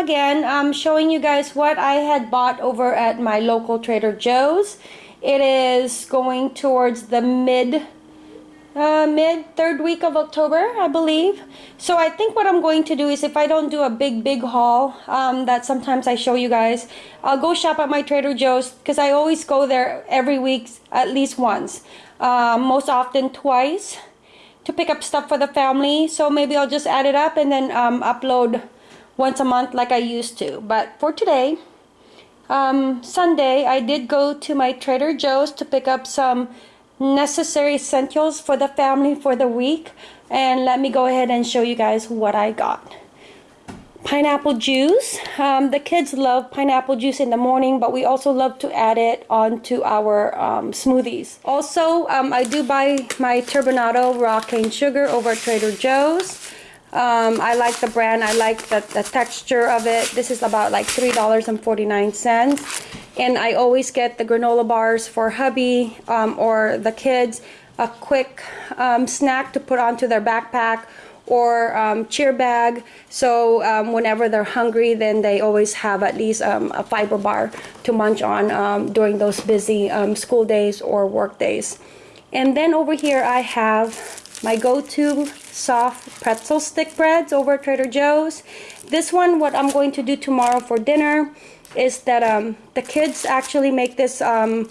again. I'm showing you guys what I had bought over at my local Trader Joe's. It is going towards the mid uh, mid third week of October, I believe. So I think what I'm going to do is if I don't do a big, big haul um, that sometimes I show you guys, I'll go shop at my Trader Joe's because I always go there every week at least once. Uh, most often twice to pick up stuff for the family. So maybe I'll just add it up and then um, upload once a month like I used to. But for today, um, Sunday, I did go to my Trader Joe's to pick up some necessary essentials for the family for the week. And let me go ahead and show you guys what I got pineapple juice. Um, the kids love pineapple juice in the morning, but we also love to add it onto our um, smoothies. Also, um, I do buy my turbinado raw cane sugar over Trader Joe's. Um, I like the brand. I like the, the texture of it. This is about like $3.49. And I always get the granola bars for hubby um, or the kids. A quick um, snack to put onto their backpack or um, cheer bag. So um, whenever they're hungry, then they always have at least um, a fiber bar to munch on um, during those busy um, school days or work days. And then over here I have my go-to soft pretzel stick breads over Trader Joe's. This one, what I'm going to do tomorrow for dinner is that um, the kids actually make this on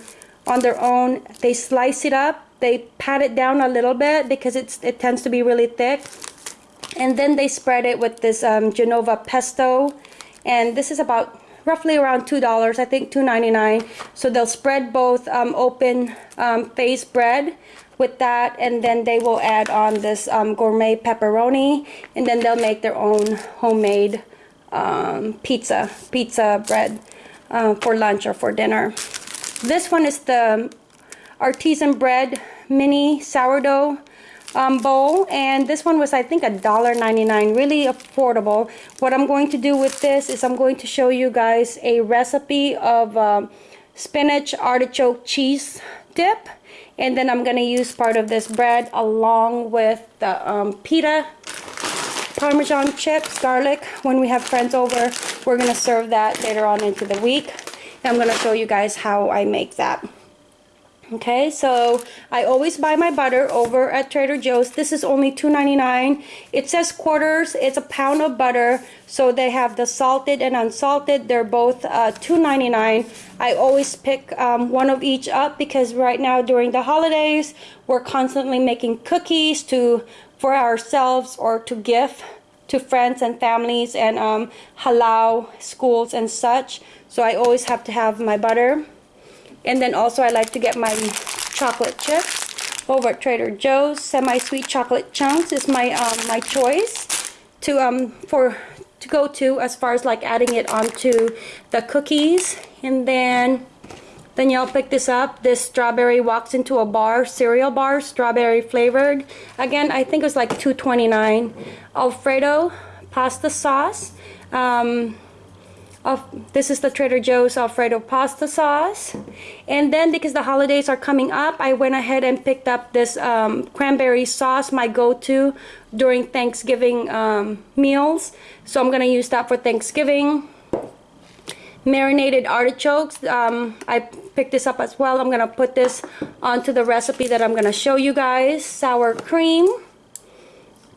their own. They slice it up, they pat it down a little bit because it's it tends to be really thick and then they spread it with this um, Genova pesto and this is about roughly around two dollars I think two ninety nine. so they'll spread both um, open um, face bread with that and then they will add on this um, gourmet pepperoni and then they'll make their own homemade um, pizza pizza bread uh, for lunch or for dinner. This one is the artisan bread mini sourdough um, bowl and this one was I think a dollar ninety-nine really affordable. What I'm going to do with this is I'm going to show you guys a recipe of um, spinach artichoke cheese dip and then I'm gonna use part of this bread along with the um, pita parmesan chips garlic. When we have friends over we're gonna serve that later on into the week. And I'm gonna show you guys how I make that okay so I always buy my butter over at Trader Joe's. This is only $2.99 it says quarters. It's a pound of butter. So they have the salted and unsalted. They're both uh, $2.99 I always pick um, one of each up because right now during the holidays we're constantly making cookies to for ourselves or to gift to friends and families and um, halal schools and such. So I always have to have my butter and then also I like to get my chocolate chips over at Trader Joe's. Semi-sweet chocolate chunks is my um, my choice to um for to go to as far as like adding it onto the cookies. And then then y'all pick this up. This strawberry walks into a bar, cereal bar, strawberry flavored. Again, I think it was like $2.29. Alfredo pasta sauce. Um, of this is the Trader Joe's Alfredo pasta sauce. And then because the holidays are coming up I went ahead and picked up this um, cranberry sauce my go-to during Thanksgiving um, meals. So I'm gonna use that for Thanksgiving. Marinated artichokes um, I picked this up as well. I'm gonna put this onto the recipe that I'm gonna show you guys. Sour cream.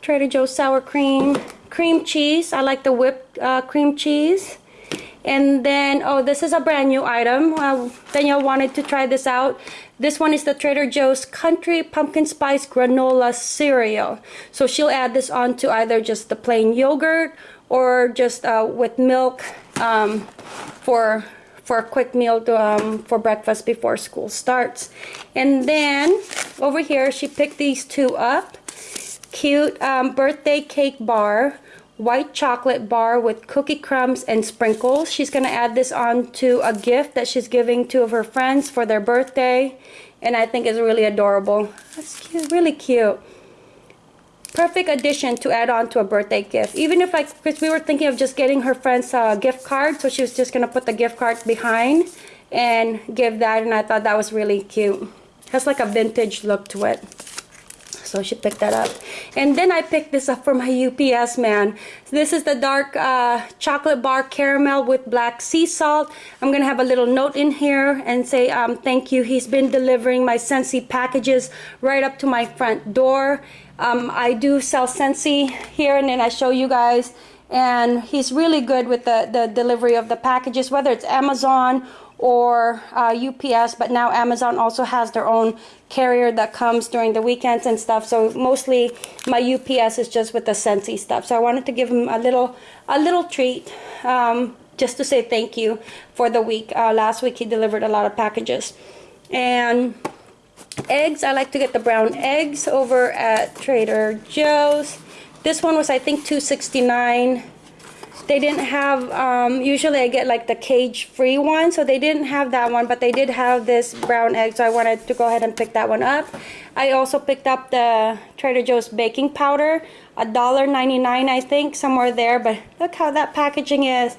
Trader Joe's sour cream. Cream cheese. I like the whipped uh, cream cheese and then oh this is a brand new item. Uh, Danielle wanted to try this out. This one is the Trader Joe's country pumpkin spice granola cereal. So she'll add this on to either just the plain yogurt or just uh, with milk um, for for a quick meal to, um, for breakfast before school starts. And then over here she picked these two up. Cute um, birthday cake bar white chocolate bar with cookie crumbs and sprinkles. She's going to add this on to a gift that she's giving two of her friends for their birthday. And I think it's really adorable. That's cute, really cute. Perfect addition to add on to a birthday gift. Even if like, because we were thinking of just getting her friends a gift card. So she was just going to put the gift card behind and give that. And I thought that was really cute. Has like a vintage look to it. So she picked that up. And then I picked this up for my UPS man. So this is the dark uh, chocolate bar caramel with black sea salt. I'm gonna have a little note in here and say um, thank you. He's been delivering my Scentsy packages right up to my front door. Um, I do sell Scentsy here and then I show you guys and he's really good with the, the delivery of the packages, whether it's Amazon or uh, UPS, but now Amazon also has their own carrier that comes during the weekends and stuff. So mostly my UPS is just with the Scentsy stuff. So I wanted to give him a little a little treat um, just to say thank you for the week. Uh, last week he delivered a lot of packages. And eggs, I like to get the brown eggs over at Trader Joe's. This one was I think 269 they didn't have um, usually I get like the cage free one so they didn't have that one but they did have this brown egg so I wanted to go ahead and pick that one up. I also picked up the Trader Joe's baking powder a dollar 99 I think somewhere there but look how that packaging is.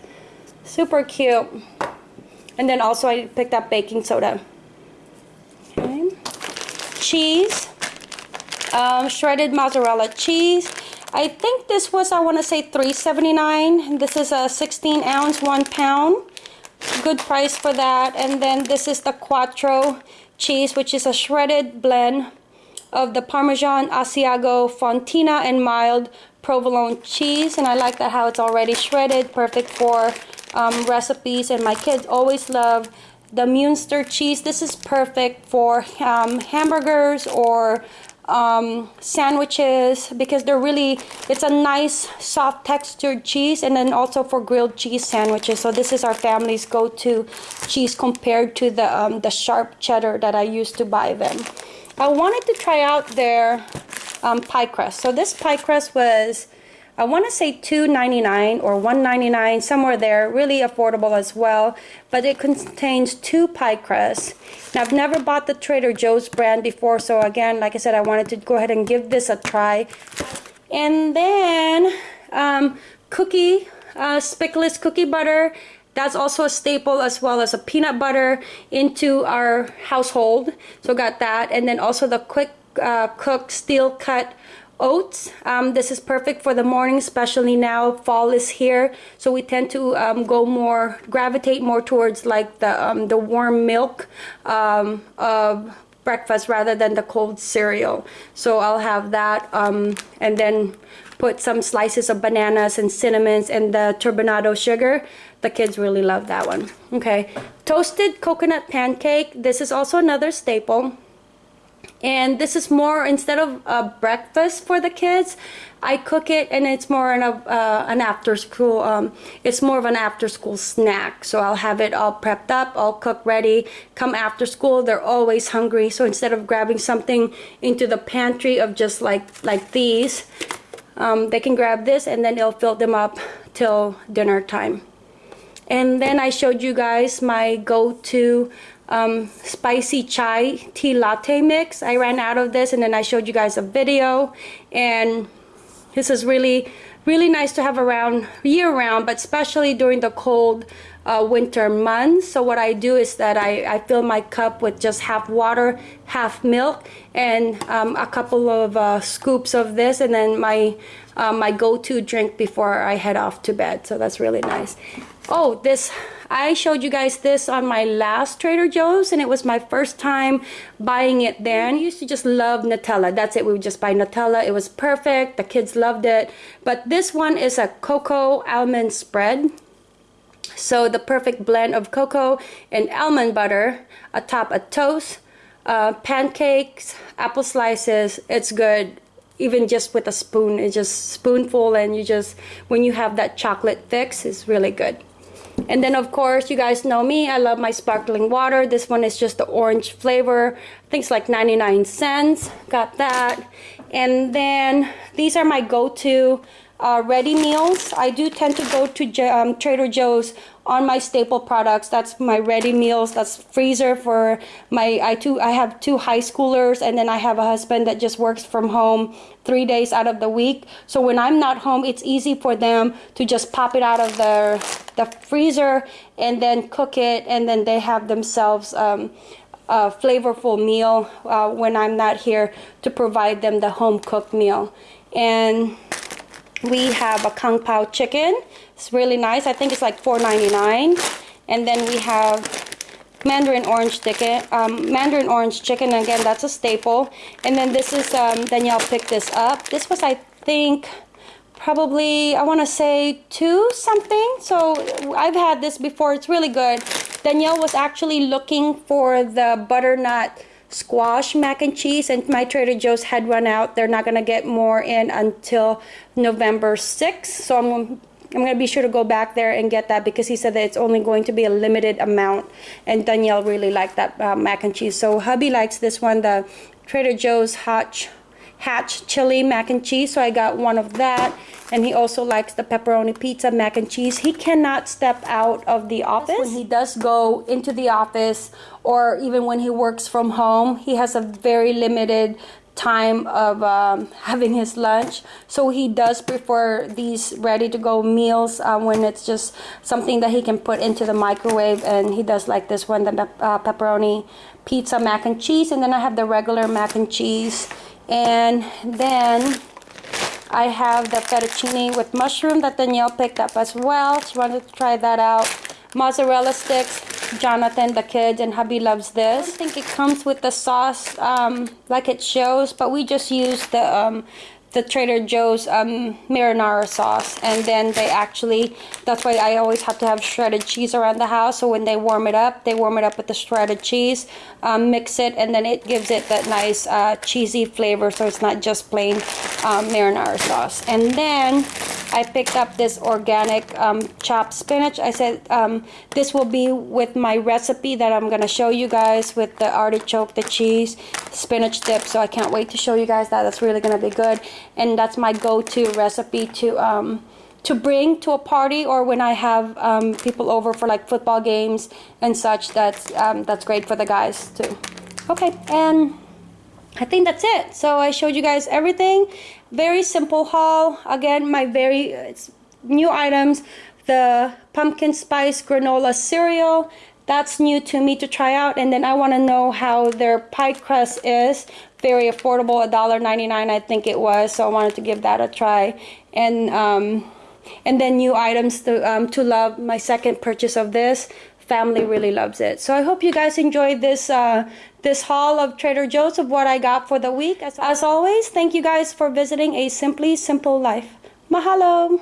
Super cute. And then also I picked up baking soda. Okay. cheese. Um, shredded mozzarella cheese I think this was, I want to say 3.79. This is a 16 ounce, one pound. Good price for that. And then this is the Quattro cheese, which is a shredded blend of the Parmesan, Asiago, Fontina, and mild provolone cheese. And I like that how it's already shredded, perfect for um, recipes. And my kids always love the Munster cheese. This is perfect for um, hamburgers or um, sandwiches because they're really it's a nice soft textured cheese and then also for grilled cheese sandwiches. So this is our family's go-to cheese compared to the um, the sharp cheddar that I used to buy them. I wanted to try out their um, pie crust. So this pie crust was I want to say $2.99 or $1.99, somewhere there, really affordable as well. But it contains two pie crusts. Now, I've never bought the Trader Joe's brand before, so again, like I said, I wanted to go ahead and give this a try. And then, um, cookie, uh, Speculoos cookie butter. That's also a staple as well as a peanut butter into our household. So got that. And then also the quick uh, cook steel cut oats. Um, this is perfect for the morning, especially now fall is here. So we tend to um, go more, gravitate more towards like the, um, the warm milk um, of breakfast rather than the cold cereal. So I'll have that um, and then put some slices of bananas and cinnamons and the turbinado sugar. The kids really love that one. Okay, toasted coconut pancake. This is also another staple and this is more instead of a breakfast for the kids I cook it and it's more an, uh, an after school um, it's more of an after school snack. So I'll have it all prepped up all cooked ready. Come after school they're always hungry. So instead of grabbing something into the pantry of just like like these um, they can grab this and then it'll fill them up till dinner time. And then I showed you guys my go-to um, spicy chai tea latte mix. I ran out of this and then I showed you guys a video and this is really really nice to have around year round but especially during the cold uh, winter months so what I do is that I, I fill my cup with just half water half milk and um, a couple of uh, scoops of this and then my uh, my go-to drink before I head off to bed so that's really nice oh this I showed you guys this on my last Trader Joe's and it was my first time buying it then. I used to just love Nutella. That's it. We would just buy Nutella. It was perfect. The kids loved it. But this one is a cocoa almond spread. So the perfect blend of cocoa and almond butter atop a toast, uh, pancakes, apple slices. It's good even just with a spoon. It's just spoonful and you just, when you have that chocolate fix, it's really good. And then of course, you guys know me, I love my sparkling water. This one is just the orange flavor. I think it's like 99 cents. Got that. And then these are my go-to uh, ready meals. I do tend to go to um, Trader Joe's on my staple products. That's my ready meals. That's freezer for my I two I have two high schoolers and then I have a husband that just works from home three days out of the week. So when I'm not home, it's easy for them to just pop it out of the the freezer and then cook it and then they have themselves um, uh, flavorful meal uh, when I'm not here to provide them the home cooked meal. And we have a kung pao chicken. It's really nice. I think it's like $4.99. And then we have mandarin orange chicken. Um, mandarin orange chicken, again, that's a staple. And then this is, um, Danielle picked this up. This was, I think, probably, I want to say two something. So I've had this before. It's really good. Danielle was actually looking for the butternut squash mac and cheese and my Trader Joe's had run out. They're not going to get more in until November 6th. So I'm I'm going to be sure to go back there and get that because he said that it's only going to be a limited amount. And Danielle really liked that uh, mac and cheese. So hubby likes this one, the Trader Joe's Hotch Hatch chili mac and cheese. So I got one of that. And he also likes the pepperoni pizza mac and cheese. He cannot step out of the office. When he does go into the office or even when he works from home, he has a very limited time of um, having his lunch so he does prefer these ready to go meals uh, when it's just something that he can put into the microwave and he does like this one the uh, pepperoni pizza mac and cheese and then I have the regular mac and cheese and then I have the fettuccine with mushroom that Danielle picked up as well. She wanted to try that out. Mozzarella sticks. Jonathan, the kids, and hubby loves this. I think it comes with the sauce um, like it shows, but we just use the um, the Trader Joe's um, marinara sauce. And then they actually that's why I always have to have shredded cheese around the house. So when they warm it up they warm it up with the shredded cheese um, mix it and then it gives it that nice uh, cheesy flavor. So it's not just plain um, marinara sauce. And then I picked up this organic um, chopped spinach. I said um, this will be with my recipe that I'm gonna show you guys with the artichoke the cheese spinach dip. So I can't wait to show you guys that. That's really gonna be good and that's my go-to recipe to um, to bring to a party or when I have um, people over for like football games and such that's um, that's great for the guys too. Okay and I think that's it. So I showed you guys everything. Very simple haul. Again my very new items. The pumpkin spice granola cereal that's new to me to try out and then I want to know how their pie crust is. Very affordable $1.99 I think it was so I wanted to give that a try. And um, and then new items to, um, to love my second purchase of this. Family really loves it. So I hope you guys enjoyed this uh, this haul of Trader Joe's of what I got for the week. As, as always thank you guys for visiting a simply simple life. Mahalo